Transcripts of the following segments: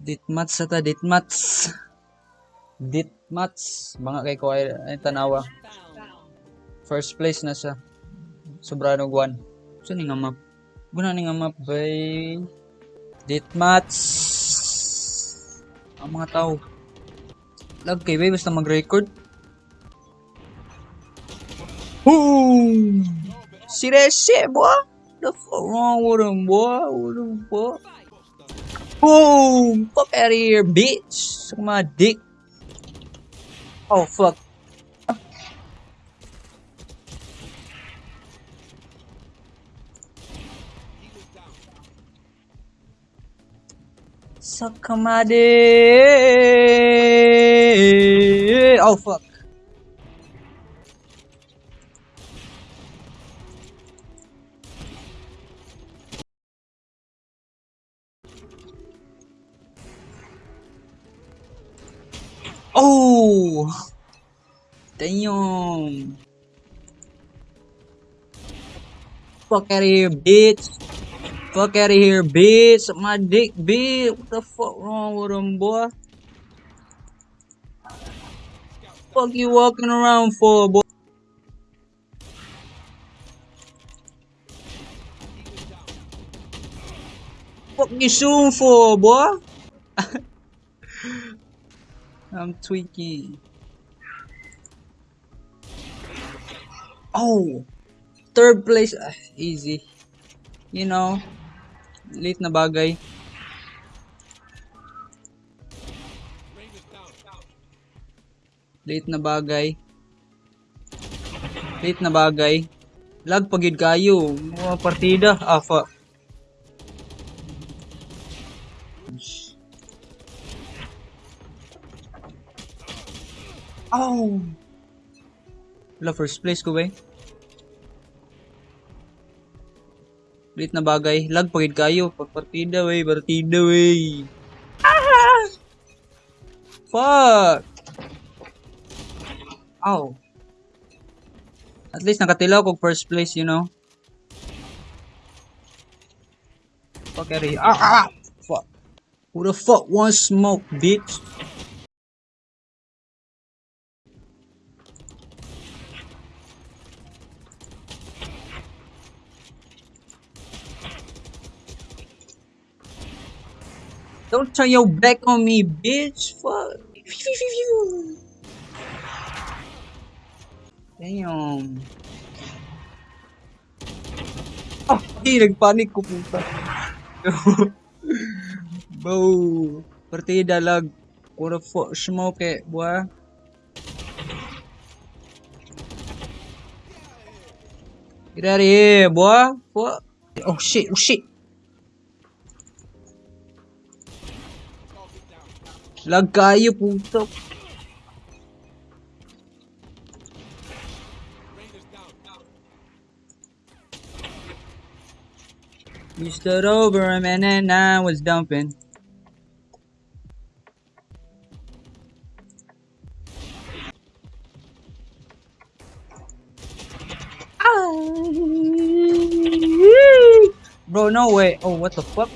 Ditmats sa ta, ditmats. Ditmats. Mga kay ko ay, tanawa. First place na siya. Sobrano guwan. Saan ni nga map? Guna ni nga map bay. Ditmats. Ang mga tao. Lag kay bay basta mag-record. Boom! Seriously, boy? The fuck wrong with him, boy? What the fuck? Boom! Fuck out of here, bitch! Oh, Suck my dick. Oh, fuck. Suck my dick. Oh, fuck. Oh! Damn! Fuck out of here, bitch! Fuck out of here, bitch! My dick, bitch! What the fuck wrong with him, boy? Fuck you walking around for, boy? Fuck you shooting for, boy? I'm tweaking. Oh! Third place. Ah, easy. You know, late na bagay. Late na bagay. Late na bagay. Lag pagid kayo. Mga partida. Ah, Oh! Wala, first place ko ba eh? Late na bagay. Lag pagid kayo. Pagpartida wey. Partida wey. Ah! Fuck! Ow. At least nakatilaw ko first place, you know? Fuck here. Ah, ah, ah! Fuck. Who the fuck wants smoke, bitch? Don't turn your back on me, bitch. Fuck. Damn. Oh, di, nagpanik ko puta. Bro. Partida lag. What the fuck smoke eh, it, boy. Get out of here, boy. Fuck. Oh shit, oh shit. Lag kayo, puto. You stood over him and then I was dumping. Ah. Bro, no way. Oh, what the fuck?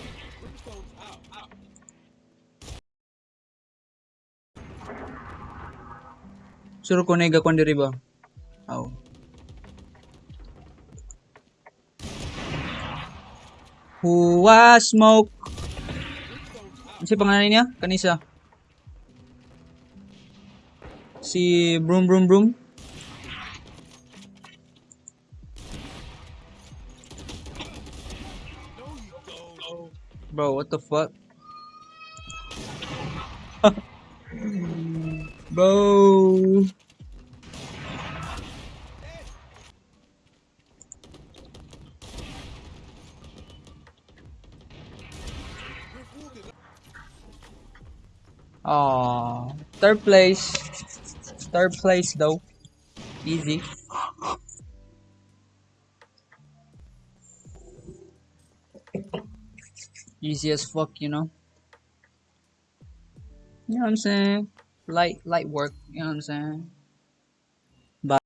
suruh konega kon diri bang Au. Hua smoke. Si pengen ini ya, Kanisa. Si Broom Broom Broom. Bro, what the fuck? Bro. Third place. Third place though. Easy. Easy as fuck, you know. You know what I'm saying? Light, light work. You know what I'm saying?